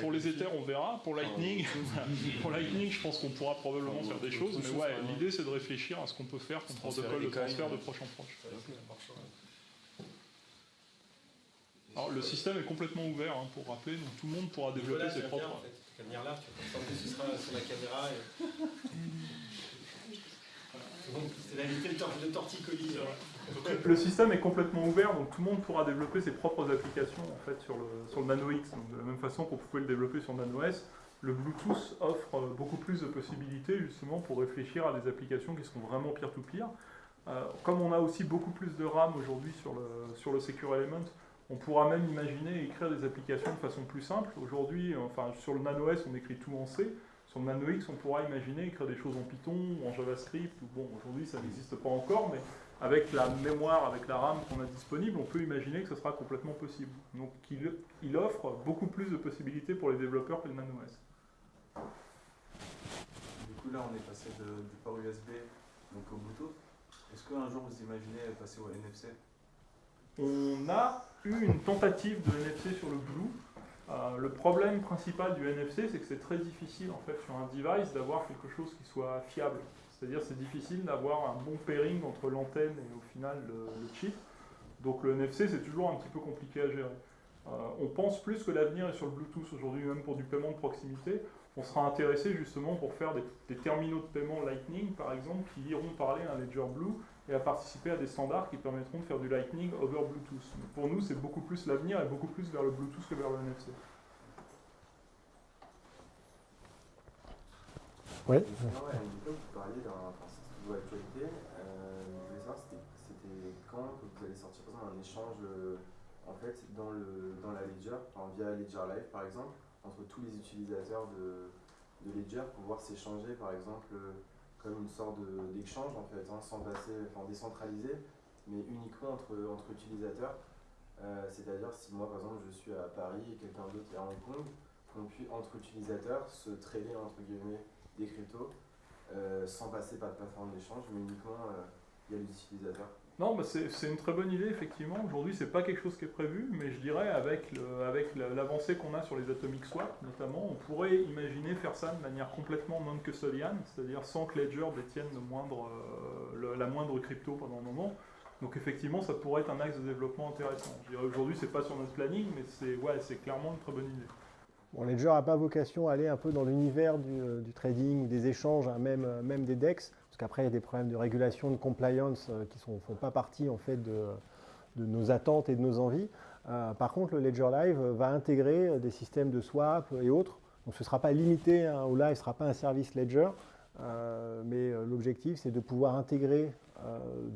pour les Ethers, on verra. Pour Lightning, pour Lightning, je pense qu'on pourra probablement faire des choses. Mais ouais, l'idée c'est de réfléchir à ce qu'on peut faire comme protocole de transfert de proche en proche. Alors, le système est complètement ouvert, hein, pour rappeler, donc tout le monde pourra développer ses propres. En fait. Venir là, tu ce sera sur la caméra. C'est la de torticolis. le système est complètement ouvert, donc tout le monde pourra développer ses propres applications en fait, sur, le, sur le Nano X. de la même façon qu'on pouvait le développer sur Nano S, le Bluetooth offre euh, beaucoup plus de possibilités justement pour réfléchir à des applications qui seront vraiment peer-to-peer. Euh, comme on a aussi beaucoup plus de RAM aujourd'hui sur le, sur le Secure Element, on pourra même imaginer écrire des applications de façon plus simple. Aujourd'hui, enfin sur le Nano S, on écrit tout en C. Sur le Nano X, on pourra imaginer écrire des choses en Python ou en JavaScript. bon, aujourd'hui, ça n'existe pas encore, mais avec la mémoire, avec la RAM qu'on a disponible, on peut imaginer que ce sera complètement possible. Donc il, offre beaucoup plus de possibilités pour les développeurs que le Nano S. Du coup là on est passé du port USB donc au Bluetooth. Est-ce qu'un jour vous imaginez passer au NFC On a eu une tentative de NFC sur le Blue. Euh, le problème principal du NFC, c'est que c'est très difficile en fait sur un device d'avoir quelque chose qui soit fiable. C'est-à-dire c'est difficile d'avoir un bon pairing entre l'antenne et au final le, chip. Donc le NFC c'est toujours un petit peu compliqué à gérer. Euh, on pense plus que l'avenir est sur le Bluetooth aujourd'hui, même pour du paiement de proximité. On sera intéressé justement pour faire des, terminaux de paiement Lightning par exemple qui iront parler à un Ledger Blue et à participer à des standards qui permettront de faire du Lightning over Bluetooth. pour nous, c'est beaucoup plus l'avenir et beaucoup plus vers le Bluetooth que vers le NFC. Oui. vous parliez d'un de actualité. Euh, je voulais savoir, c'était quand que vous allez sortir par un échange euh, en fait, dans, le, dans la Ledger, via Ledger Live par exemple, entre tous les utilisateurs de, de Ledger, pouvoir s'échanger par exemple comme une sorte d'échange en fait, hein, sans passer, enfin décentralisé, mais uniquement entre, entre utilisateurs. Euh, c'est-à-dire si moi par exemple je suis à Paris et quelqu'un d'autre est à Hong Kong, qu'on puisse entre utilisateurs se trader entre guillemets des cryptos euh, sans passer par de plateforme d'échange, mais uniquement euh, via l'utilisateur. Non, bah c'est une très bonne idée, effectivement. Aujourd'hui, c'est pas quelque chose qui est prévu, mais je dirais, avec l'avancée qu'on a sur les atomic swap, notamment, on pourrait imaginer faire ça de manière complètement non-custodian, c'est-à-dire sans que Ledger détienne euh, la moindre crypto pendant un moment. Donc effectivement, ça pourrait être un axe de développement intéressant. Je dirais aujourd'hui, c'est pas sur notre planning, mais c'est clairement une très bonne idée. Bon, Ledger n'a pas vocation à aller un peu dans l'univers du, euh, trading, des échanges, hein, euh, même des DEX qu'après il y a des problèmes de régulation, de compliance euh, qui ne font pas partie en fait de, nos attentes et de nos envies. Euh, par contre, le Ledger Live va intégrer euh, des systèmes de swap et autres. Donc ce ne sera pas limité hein, au live, ce ne sera pas un service Ledger, mais l'objectif c'est de pouvoir intégrer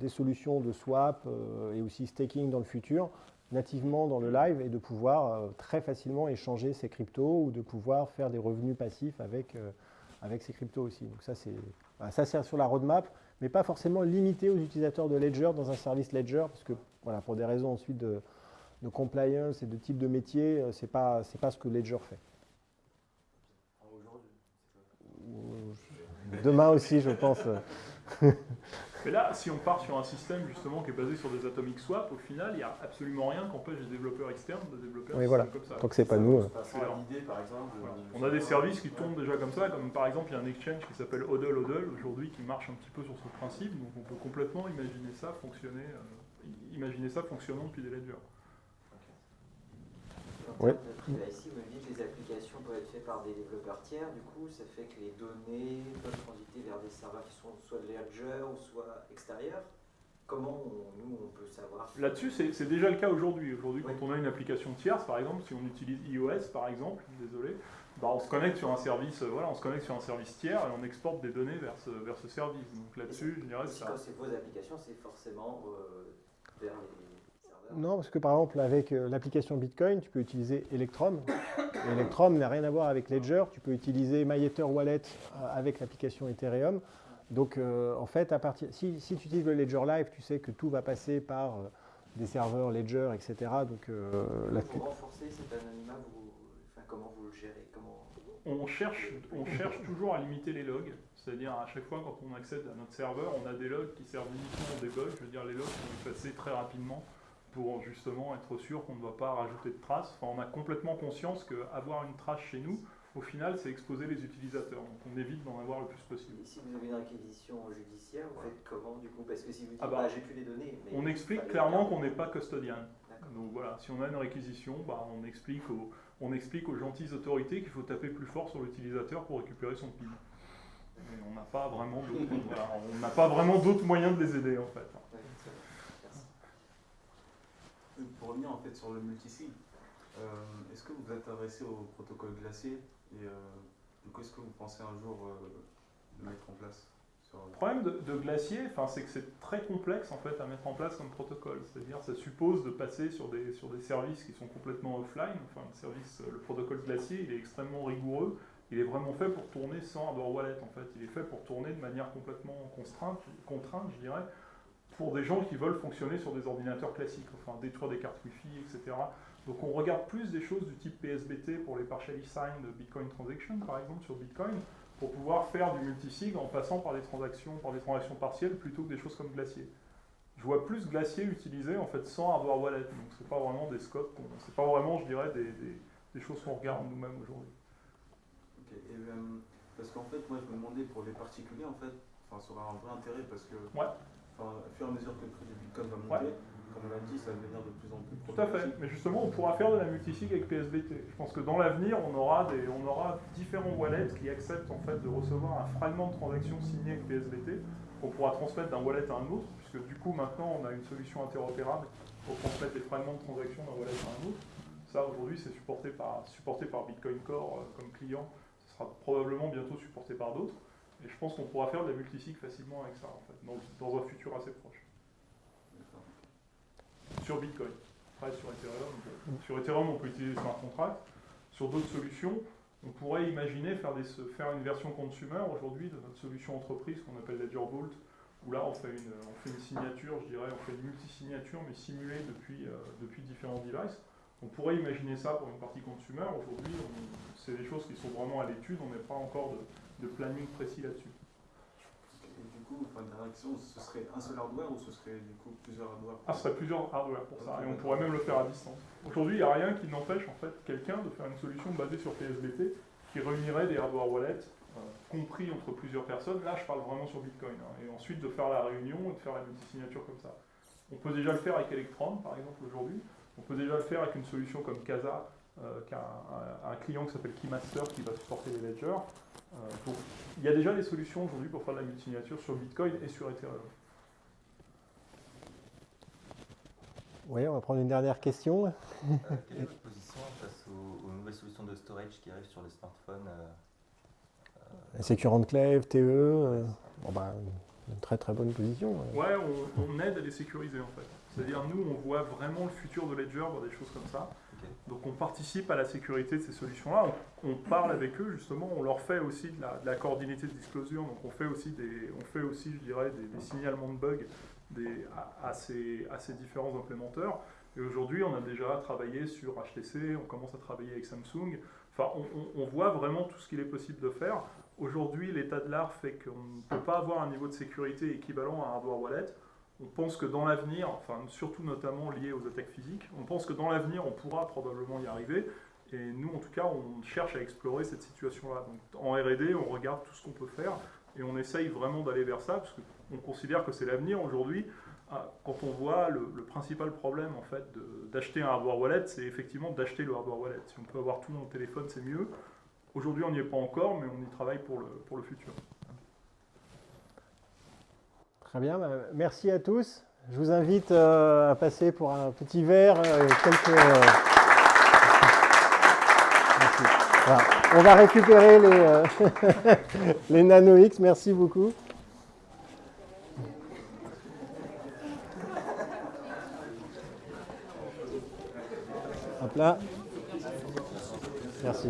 des solutions de swap et aussi staking dans le futur nativement dans le live et de pouvoir très facilement échanger ces cryptos ou de pouvoir faire des revenus passifs avec, avec ces cryptos aussi. Donc ça c'est sur la roadmap, mais pas forcément limité aux utilisateurs de Ledger dans un service Ledger, parce que voilà, pour des raisons ensuite de, compliance et de type de métier, euh, ce n'est pas, pas ce que Ledger fait. Demain aussi, je pense. Mais là, si on part sur un système justement qui est basé sur des atomic swap, au final, il n'y a absolument rien qui empêche les développeurs externes de développer un oui, voilà. comme ça. Tant que c'est pas nous. Euh. par exemple, On a des services qui tournent déjà comme ça, comme par exemple, il y a un exchange qui s'appelle Hodl Hodl aujourd'hui qui marche un petit peu sur ce principe, donc on peut complètement imaginer ça fonctionner, euh, imaginer ça fonctionnant depuis des ledgers. En termes de privacy, vous m'avez dit que les applications peuvent être faites par des développeurs tiers, du coup, ça fait que les données peuvent transiter vers des serveurs qui sont soit de Ledger ou soit extérieurs. Comment nous, on peut savoir Là-dessus, c'est déjà le cas aujourd'hui. Aujourd'hui, quand on a une application tierce, par exemple, si on utilise iOS, par exemple, désolé, bah, on se connecte sur un service, voilà, on se connecte sur un service tiers et on exporte des données vers ce, vers ce service. Donc là-dessus, je dirais ça. Quand c'est vos applications, c'est forcément euh, vers les non, parce que par exemple, avec euh, l'application Bitcoin, tu peux utiliser Electrum. Electrum n'a rien à voir avec Ledger. Tu peux utiliser MyEther Wallet euh, avec l'application Ethereum. Donc, euh, en fait, à partir, si, tu utilises le Ledger Live, tu sais que tout va passer par des serveurs Ledger, etc. Donc, pour renforcer cet anonymat, comment vous le gérez on cherche, on cherche toujours à limiter les logs. C'est-à-dire, à chaque fois, quand on accède à notre serveur, on a des logs qui servent uniquement au debug. Je veux dire, les logs sont effacés très rapidement pour justement être sûr qu'on ne doit pas rajouter de traces. Enfin, on a complètement conscience qu'avoir une trace chez nous, au final, c'est exposer les utilisateurs. Donc on évite d'en avoir le plus possible. Et si vous avez une réquisition judiciaire, vous faites comment du coup? Parce que si vous dites, ah bah, bah, j'ai plus les données. on explique clairement qu'on n'est pas custodian. Donc voilà, si on a une réquisition, bah, on, explique aux, on explique aux gentilles autorités qu'il faut taper plus fort sur l'utilisateur pour récupérer son PIN. on n'a pas vraiment d'autres moyens de les aider en fait pour revenir en fait sur le multisig, euh, est-ce que vous êtes adressé au protocole glacier et euh, du coup est-ce que vous pensez un jour euh, le mettre en place le problème de, glacier, c'est que c'est très complexe en fait à mettre en place comme protocole. C'est-à-dire, ça suppose de passer sur des, sur des services qui sont complètement offline. Enfin, le service, le protocole glacier, il est extrêmement rigoureux. Il est vraiment fait pour tourner sans hardware wallet en fait. Il est fait pour tourner de manière complètement contrainte, contrainte je dirais, pour des gens qui veulent fonctionner sur des ordinateurs classiques, enfin détruire des cartes Wi-Fi, etc. Donc on regarde plus des choses du type PSBT pour les partially signed Bitcoin transactions, par exemple, sur Bitcoin, pour pouvoir faire du multisig en passant par des transactions, par des transactions partielles, plutôt que des choses comme Glacier. Je vois plus Glacier utilisé en fait sans hardware wallet, donc c'est pas vraiment des scopes, c'est pas vraiment, je dirais, des, des choses qu'on regarde nous-mêmes aujourd'hui. Euh, parce qu'en fait, moi je me demandais pour les particuliers, en fait, ça aura un vrai intérêt parce que, Ouais. Enfin, au fur et à mesure que le prix du bitcoin va monter, comme on l'a dit, ça va devenir de plus en plus Tout à fait. Mais justement, on pourra faire de la multisig avec PSBT. Je pense que dans l'avenir, on aura des, on aura différents wallets qui acceptent en fait de recevoir un fragment de transaction signé avec PSBT qu'on pourra transmettre d'un wallet à un autre, puisque du coup maintenant on a une solution interopérable pour transmettre les fragments de transaction d'un wallet à un autre. Ça aujourd'hui c'est supporté par, supporté par Bitcoin Core euh, comme client. Ce sera probablement bientôt supporté par d'autres. Et je pense qu'on pourra faire de la multisig facilement avec ça en fait, dans, dans un futur assez proche. Sur Bitcoin. Après, sur Ethereum, sur Ethereum, on peut utiliser smart contracts. Sur d'autres solutions, on pourrait imaginer faire, des, faire une version consumer aujourd'hui de notre solution entreprise qu'on appelle Ledger Vault, où là on fait une, on fait une signature, je dirais, on fait une multi-signature, mais simulée depuis, euh, depuis différents devices. On pourrait imaginer ça pour une partie consumer. Aujourd'hui, c'est des choses qui sont vraiment à l'étude, on n'est pas encore de, de planning précis là-dessus. Et du coup, dernière question, ce serait un seul hardware ou ce serait du coup plusieurs hardware Ah, ce serait plusieurs hardware pour ça, et on pourrait même le faire à distance. Aujourd'hui, il n'y a rien qui n'empêche en fait quelqu'un de faire une solution basée sur PSBT qui réunirait des hardware wallets euh, compris entre plusieurs personnes. Là, je parle vraiment sur Bitcoin. hein, et ensuite de faire la réunion et de faire la multisignature comme ça. On peut déjà le faire avec Electron, par exemple, aujourd'hui. On peut déjà le faire avec une solution comme Casa, euh, qui a un, un- un client qui s'appelle Keymaster qui va supporter les ledgers. Euh, il y a déjà des solutions aujourd'hui pour faire de la multisignature sur Bitcoin et sur Ethereum. Oui, on va prendre une dernière question. Euh, quelle est votre position face aux, aux nouvelles solutions de storage qui arrivent sur les smartphones euh, Secure Enclave, TE, euh, bon, bah, une très très bonne position. ouais. Ouais, on, on aide à les sécuriser en fait. C'est-à-dire nous, on voit vraiment le futur de Ledger dans des choses comme ça. Donc on participe à la sécurité de ces solutions-là. On, parle avec eux justement. On leur fait aussi de la, de la coordinated disclosure. Donc on fait aussi des, on fait aussi, je dirais, des, signalements de bugs à, ces, différents implémenteurs. Et aujourd'hui, on a déjà travaillé sur HTC. On commence à travailler avec Samsung. Enfin, on, on- on voit vraiment tout ce qu'il est possible de faire. Aujourd'hui, l'état de l'art fait qu'on ne peut pas avoir un niveau de sécurité équivalent à un hardware wallet. On pense que dans l'avenir, enfin surtout notamment lié aux attaques physiques, on pense que dans l'avenir on pourra probablement y arriver. Et nous en tout cas on cherche à explorer cette situation-là. Donc en R&D on regarde tout ce qu'on peut faire et on essaye vraiment d'aller vers ça parce qu'on considère que c'est l'avenir aujourd'hui. Ah, Quand on voit le, le principal problème en fait d'acheter un hardware wallet, c'est effectivement d'acheter le hardware wallet. Si on peut avoir tout dans le téléphone, c'est mieux. Aujourd'hui, on n'y est pas encore, mais on y travaille pour le, pour le futur. Très bien, bah, merci à tous. Je vous invite euh, à passer pour un petit verre. euh, euh. On va récupérer les, les Nano X. Merci beaucoup. Hop là. Merci.